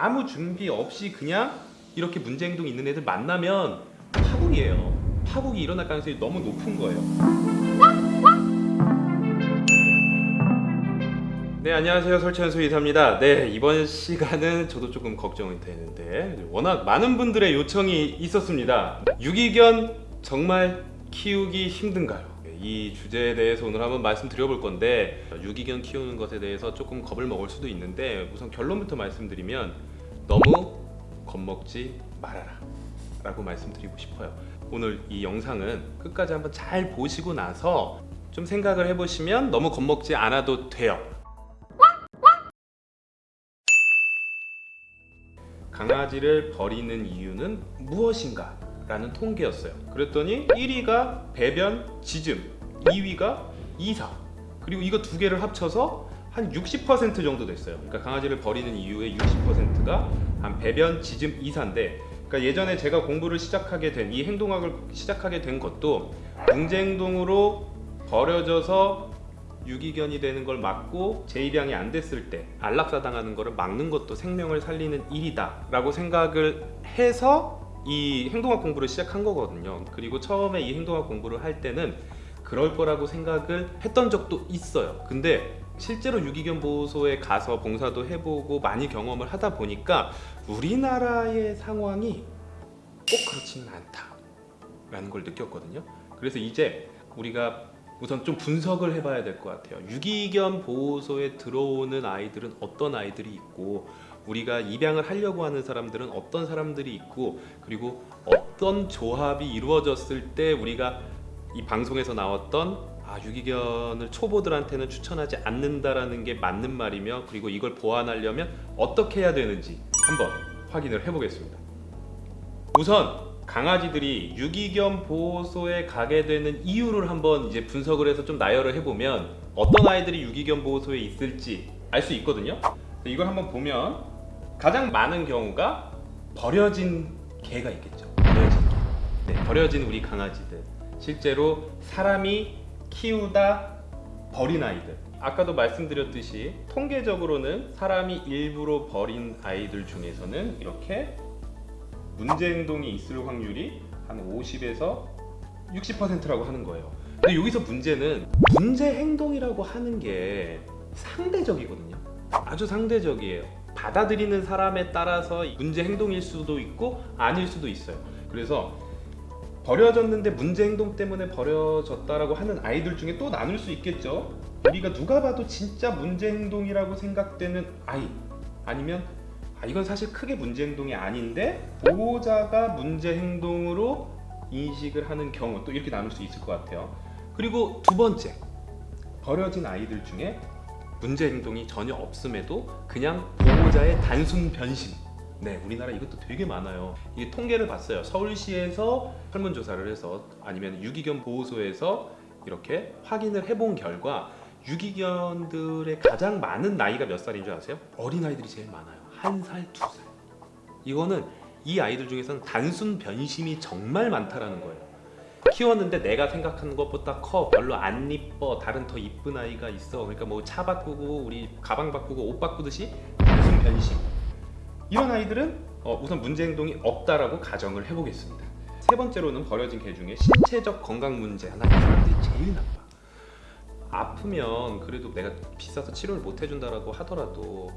아무 준비 없이 그냥 이렇게 문제 행동이 있는 애들 만나면 파국이에요. 파국이 일어날 가능성이 너무 높은 거예요. 네 안녕하세요 설치현수 이사입니다. 네 이번 시간은 저도 조금 걱정이 되는데 워낙 많은 분들의 요청이 있었습니다. 유기견 정말 키우기 힘든가요? 이 주제에 대해서 오늘 한번 말씀드려볼 건데 유기견 키우는 것에 대해서 조금 겁을 먹을 수도 있는데 우선 결론부터 말씀드리면 너무 겁먹지 말아라 라고 말씀드리고 싶어요 오늘 이 영상은 끝까지 한번 잘 보시고 나서 좀 생각을 해보시면 너무 겁먹지 않아도 돼요 강아지를 버리는 이유는 무엇인가? 라는 통계였어요. 그랬더니 1위가 배변, 짖음, 2위가 이사. 그리고 이거 두 개를 합쳐서 한 60% 정도 됐어요. 그러니까 강아지를 버리는 이유의 60%가 한 배변, 짖음, 이사인데 그러니까 예전에 제가 공부를 시작하게 된 이 행동학을 시작하게 된 것도 문제 행동으로 버려져서 유기견이 되는 걸 막고 재입양이 안 됐을 때 안락사 당하는 거를 막는 것도 생명을 살리는 일이다 라고 생각을 해서 이 행동학 공부를 시작한 거거든요. 그리고 처음에 이 행동학 공부를 할 때는 그럴 거라고 생각을 했던 적도 있어요. 근데 실제로 유기견 보호소에 가서 봉사도 해보고 많이 경험을 하다 보니까 우리나라의 상황이 꼭 그렇지는 않다 라는 걸 느꼈거든요. 그래서 이제 우리가 우선 좀 분석을 해봐야 될 것 같아요. 유기견 보호소에 들어오는 아이들은 어떤 아이들이 있고 우리가 입양을 하려고 하는 사람들은 어떤 사람들이 있고 그리고 어떤 조합이 이루어졌을 때 우리가 이 방송에서 나왔던 아 유기견을 초보들한테는 추천하지 않는다라는 게 맞는 말이며 그리고 이걸 보완하려면 어떻게 해야 되는지 한번 확인을 해보겠습니다. 우선 강아지들이 유기견 보호소에 가게 되는 이유를 한번 이제 분석을 해서 좀 나열을 해보면 어떤 아이들이 유기견 보호소에 있을지 알 수 있거든요. 이걸 한번 보면 가장 많은 경우가 버려진 개가 있겠죠. 버려진 개. 네, 버려진 우리 강아지들. 실제로 사람이 키우다 버린 아이들. 아까도 말씀드렸듯이 통계적으로는 사람이 일부러 버린 아이들 중에서는 이렇게 문제 행동이 있을 확률이 한 50에서 60%라고 하는 거예요. 근데 여기서 문제는 문제 행동이라고 하는 게 상대적이거든요. 아주 상대적이에요. 받아들이는 사람에 따라서 문제 행동일 수도 있고 아닐 수도 있어요. 그래서 버려졌는데 문제 행동 때문에 버려졌다라고 하는 아이들 중에 또 나눌 수 있겠죠. 우리가 누가 봐도 진짜 문제 행동이라고 생각되는 아이 아니면 아, 이건 사실 크게 문제 행동이 아닌데 보호자가 문제 행동으로 인식을 하는 경우 또 이렇게 나눌 수 있을 것 같아요. 그리고 두 번째 버려진 아이들 중에 문제 행동이 전혀 없음에도 그냥 보호자의 단순 변심. 네, 우리나라 이것도 되게 많아요. 이 통계를 봤어요. 서울시에서 설문조사를 해서 아니면 유기견 보호소에서 이렇게 확인을 해본 결과 유기견들의 가장 많은 나이가 몇 살인 줄 아세요? 어린 아이들이 제일 많아요. 한 살, 두 살. 이거는 이 아이들 중에서는 단순 변심이 정말 많다라는 거예요. 키웠는데 내가 생각하는 것보다 커 별로 안 이뻐 다른 더 이쁜 아이가 있어 그러니까 뭐 차 바꾸고 우리 가방 바꾸고 옷 바꾸듯이 단순 변심 이런 아이들은 어, 우선 문제 행동이 없다라고 가정을 해보겠습니다 세 번째로는 버려진 개 중에 신체적 건강 문제 하나 이 사람들이 제일 나빠 아프면 그래도 내가 비싸서 치료를 못 해준다라고 하더라도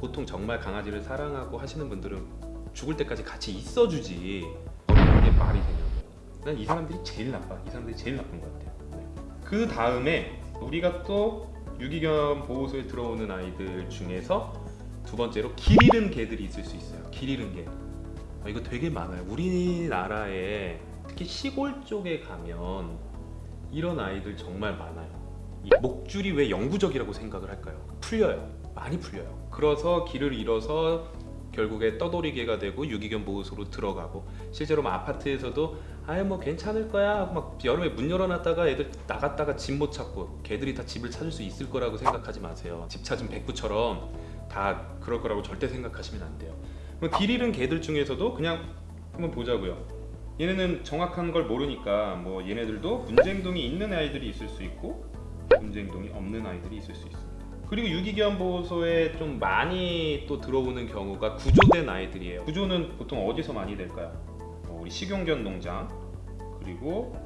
보통 정말 강아지를 사랑하고 하시는 분들은 죽을 때까지 같이 있어주지 버리는 게 말이 되냐고 난 이 사람들이 제일 나빠. 이 사람들이 제일 나쁜 것 같아요. 네. 그 다음에 우리가 또 유기견 보호소에 들어오는 아이들 중에서 두 번째로 길 잃은 개들이 있을 수 있어요. 길 잃은 개. 어, 이거 되게 많아요. 우리나라에 특히 시골 쪽에 가면 이런 아이들 정말 많아요. 이 목줄이 왜 영구적이라고 생각을 할까요? 풀려요. 많이 풀려요. 그래서 길을 잃어서 결국에 떠돌이개가 되고 유기견 보호소로 들어가고 실제로 뭐 아파트에서도 아예 뭐 괜찮을 거야 하고 막 여름에 문 열어놨다가 애들 나갔다가 집 못 찾고 개들이 다 집을 찾을 수 있을 거라고 생각하지 마세요 집 찾은 백구처럼 다 그럴 거라고 절대 생각하시면 안 돼요 그럼 길 잃은 개들 중에서도 그냥 한번 보자고요 얘네는 정확한 걸 모르니까 뭐 얘네들도 문제 행동이 있는 아이들이 있을 수 있고 문제 행동이 없는 아이들이 있을 수 있습니다 그리고 유기견 보호소에 좀 많이 또 들어오는 경우가 구조된 아이들이에요. 구조는 보통 어디서 많이 될까요? 뭐 우리 식용견 농장 그리고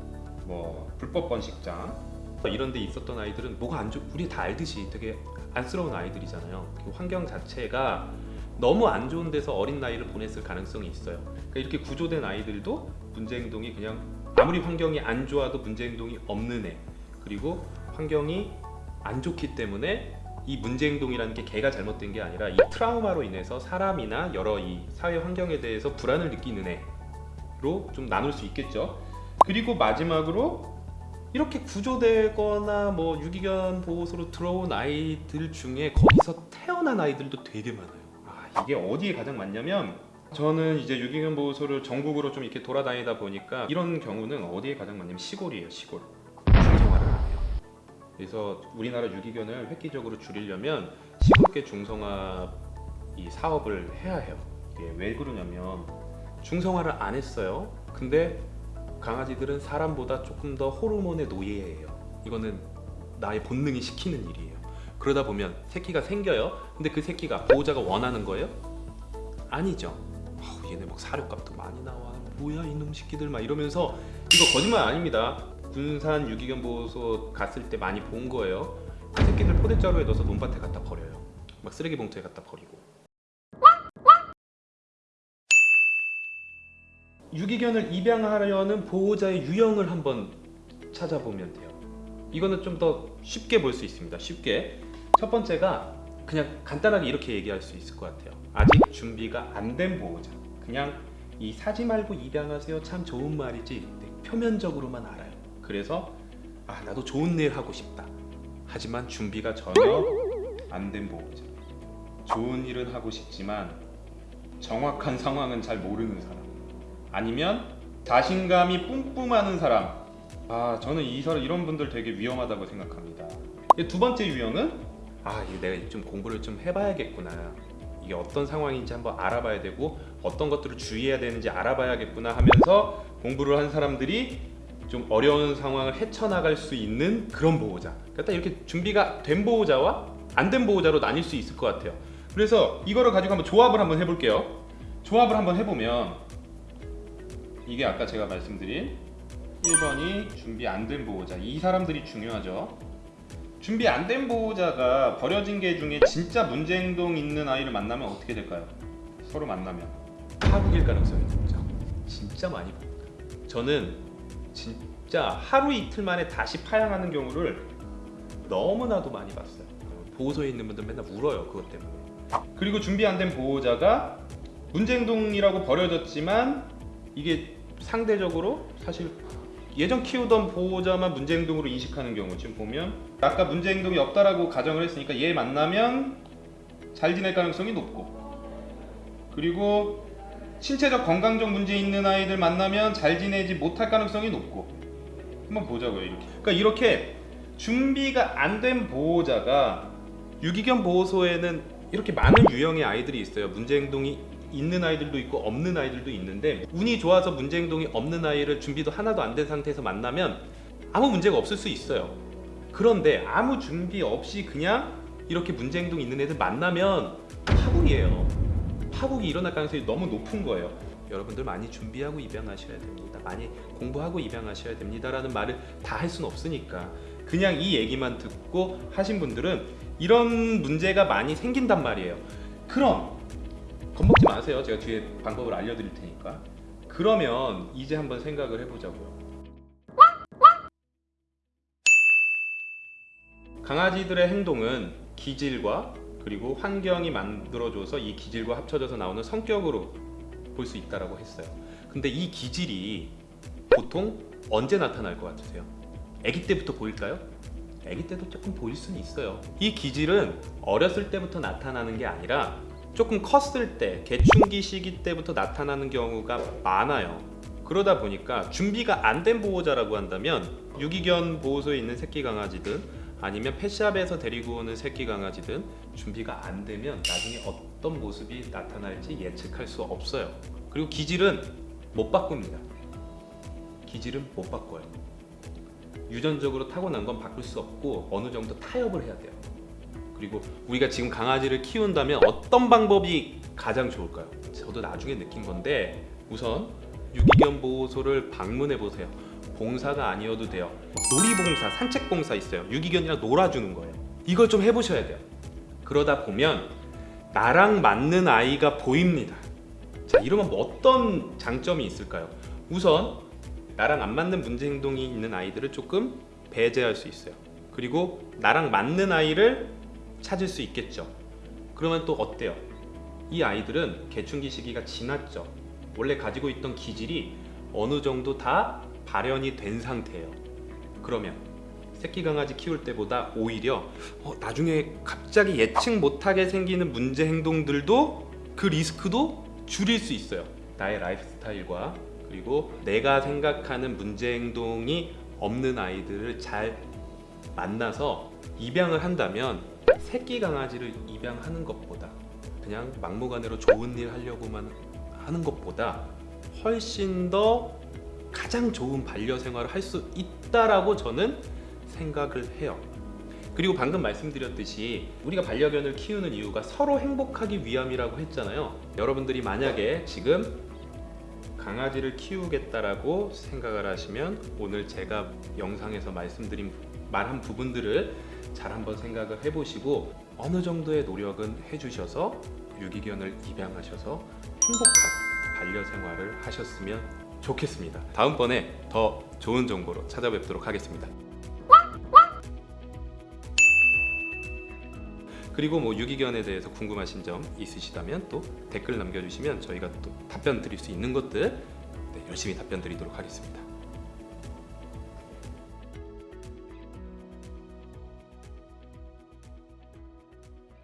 뭐 불법 번식장 이런 데 있었던 아이들은 뭐가 안 좋, 우리 다 알듯이 되게 안쓰러운 아이들이잖아요. 그 환경 자체가 너무 안 좋은 데서 어린 나이를 보냈을 가능성이 있어요. 그러니까 이렇게 구조된 아이들도 문제 행동이 그냥 아무리 환경이 안 좋아도 문제 행동이 없는 애 그리고 환경이 안 좋기 때문에 이 문제 행동이라는 게 걔가 잘못된 게 아니라 이 트라우마로 인해서 사람이나 여러 이 사회 환경에 대해서 불안을 느끼는 애로 좀 나눌 수 있겠죠. 그리고 마지막으로 이렇게 구조되거나 뭐 유기견 보호소로 들어온 아이들 중에 거기서 태어난 아이들도 되게 많아요. 아, 이게 어디에 가장 많냐면 저는 이제 유기견 보호소를 전국으로 좀 이렇게 돌아다니다 보니까 이런 경우는 어디에 가장 많냐면 시골이에요, 시골. 중성화를 안 해요. 그래서 우리나라 유기견을 획기적으로 줄이려면 시골계 중성화 이 사업을 해야 해요. 이게 왜 그러냐면 중성화를 안 했어요. 근데 강아지들은 사람보다 조금 더 호르몬의 노예예요. 이거는 나의 본능이 시키는 일이에요. 그러다 보면 새끼가 생겨요. 근데 그 새끼가 보호자가 원하는 거예요? 아니죠. 아우, 얘네 막 사료값도 많이 나와. 뭐야 이놈 새끼들 막 이러면서 이거 거짓말 아닙니다. 군산 유기견 보호소 갔을 때 많이 본 거예요. 그 새끼들 포대자루에 넣어서 논밭에 갖다 버려요. 막 쓰레기 봉투에 갖다 버리고. 유기견을 입양하려는 보호자의 유형을 한번 찾아보면 돼요. 이거는 좀 더 쉽게 볼 수 있습니다. 쉽게. 첫 번째가 그냥 간단하게 이렇게 얘기할 수 있을 것 같아요. 아직 준비가 안 된 보호자. 그냥 이 사지 말고 입양하세요. 참 좋은 말이지. 네, 표면적으로만 알아요. 그래서 아 나도 좋은 일 하고 싶다. 하지만 준비가 전혀 안 된 보호자. 좋은 일은 하고 싶지만 정확한 상황은 잘 모르는 사람. 아니면 자신감이 뿜뿜하는 사람. 아 저는 이 사람 이런 분들 되게 위험하다고 생각합니다. 이두 번째 유형은 아 이게 내가 좀 공부를 좀 해봐야겠구나. 이게 어떤 상황인지 한번 알아봐야 되고 어떤 것들을 주의해야 되는지 알아봐야겠구나 하면서 공부를 한 사람들이 좀 어려운 상황을 헤쳐나갈 수 있는 그런 보호자. 그러니까 딱 이렇게 준비가 된 보호자와 안 된 보호자로 나뉠 수 있을 것 같아요. 그래서 이거를 가지고 한번 조합을 한번 해볼게요. 조합을 한번 해보면 이게 아까 제가 말씀드린 1번이 준비 안 된 보호자. 이 사람들이 중요하죠. 준비 안 된 보호자가 버려진 개 중에 진짜 문제 행동 있는 아이를 만나면 어떻게 될까요? 서로 만나면. 파국일 가능성이 높죠. 진짜 많이 봅니다. 저는 진짜 하루 이틀 만에 다시 파양하는 경우를 너무나도 많이 봤어요. 보호소에 있는 분들 맨날 울어요 그것 때문에. 그리고 준비 안 된 보호자가 문제 행동이라고 버려졌지만 이게 상대적으로 사실 예전 키우던 보호자만 문제 행동으로 인식하는 경우 지금 보면 아까 문제 행동이 없다라고 가정을 했으니까 얘 만나면 잘 지낼 가능성이 높고 그리고 신체적 건강적 문제 있는 아이들 만나면 잘 지내지 못할 가능성이 높고 한번 보자고요 이렇게. 그러니까 이렇게 준비가 안 된 보호자가 유기견 보호소에는 이렇게 많은 유형의 아이들이 있어요. 문제 행동이 있는 아이들도 있고 없는 아이들도 있는데 운이 좋아서 문제 행동이 없는 아이를 준비도 하나도 안 된 상태에서 만나면 아무 문제가 없을 수 있어요. 그런데 아무 준비 없이 그냥 이렇게 문제 행동 있는 애들 만나면 파국이에요. 파국이 일어날 가능성이 너무 높은 거예요. 여러분들 많이 준비하고 입양하셔야 됩니다. 많이 공부하고 입양하셔야 됩니다 라는 말을 다 할 수는 없으니까 그냥 이 얘기만 듣고 하신 분들은 이런 문제가 많이 생긴단 말이에요. 그럼 겁먹지 마세요. 제가 뒤에 방법을 알려드릴 테니까. 그러면 이제 한번 생각을 해보자고요. 강아지들의 행동은 기질과 그리고 환경이 만들어줘서 이 기질과 합쳐져서 나오는 성격으로 볼 수 있다라고 했어요. 근데 이 기질이 보통 언제 나타날 것 같으세요? 아기 때부터 보일까요? 아기 때도 조금 보일 수는 있어요. 이 기질은 어렸을 때부터 나타나는 게 아니라 조금 컸을 때 개충기 시기 때부터 나타나는 경우가 많아요. 그러다 보니까 준비가 안 된 보호자라고 한다면 유기견 보호소에 있는 새끼 강아지든 아니면 펫샵에서 데리고 오는 새끼 강아지든 준비가 안 되면 나중에 어떤 모습이 나타날지 예측할 수 없어요. 그리고 기질은 못 바꿉니다. 기질은 못 바꿔요. 유전적으로 타고난 건 바꿀 수 없고 어느 정도 타협을 해야 돼요. 그리고 우리가 지금 강아지를 키운다면 어떤 방법이 가장 좋을까요? 저도 나중에 느낀 건데 우선 유기견 보호소를 방문해 보세요. 봉사가 아니어도 돼요. 놀이봉사, 산책봉사 있어요. 유기견이랑 놀아주는 거예요. 이걸 좀 해보셔야 돼요. 그러다 보면 나랑 맞는 아이가 보입니다. 자, 이러면 뭐 어떤 장점이 있을까요? 우선 나랑 안 맞는 문제 행동이 있는 아이들을 조금 배제할 수 있어요. 그리고 나랑 맞는 아이를 찾을 수 있겠죠. 그러면 또 어때요? 이 아이들은 개춘기 시기가 지났죠. 원래 가지고 있던 기질이 어느 정도 다 발현이 된 상태예요. 그러면 새끼 강아지 키울 때보다 오히려 어, 나중에 갑자기 예측 못하게 생기는 문제 행동들도 그 리스크도 줄일 수 있어요. 나의 라이프 스타일과 그리고 내가 생각하는 문제 행동이 없는 아이들을 잘 만나서 입양을 한다면 새끼 강아지를 입양하는 것보다 그냥 막무가내로 좋은 일 하려고만 하는 것보다 훨씬 더 가장 좋은 반려 생활을 할 수 있다라고 저는 생각을 해요. 그리고 방금 말씀드렸듯이 우리가 반려견을 키우는 이유가 서로 행복하기 위함이라고 했잖아요. 여러분들이 만약에 지금 강아지를 키우겠다라고 생각을 하시면 오늘 제가 영상에서 말씀드린 말한 부분들을 잘 한번 생각을 해보시고 어느 정도의 노력은 해주셔서 유기견을 입양하셔서 행복한 반려 생활을 하셨으면 좋겠습니다. 다음번에 더 좋은 정보로 찾아뵙도록 하겠습니다. 그리고 뭐 유기견에 대해서 궁금하신 점 있으시다면 또 댓글 남겨주시면 저희가 또 답변 드릴 수 있는 것들 네, 열심히 답변 드리도록 하겠습니다.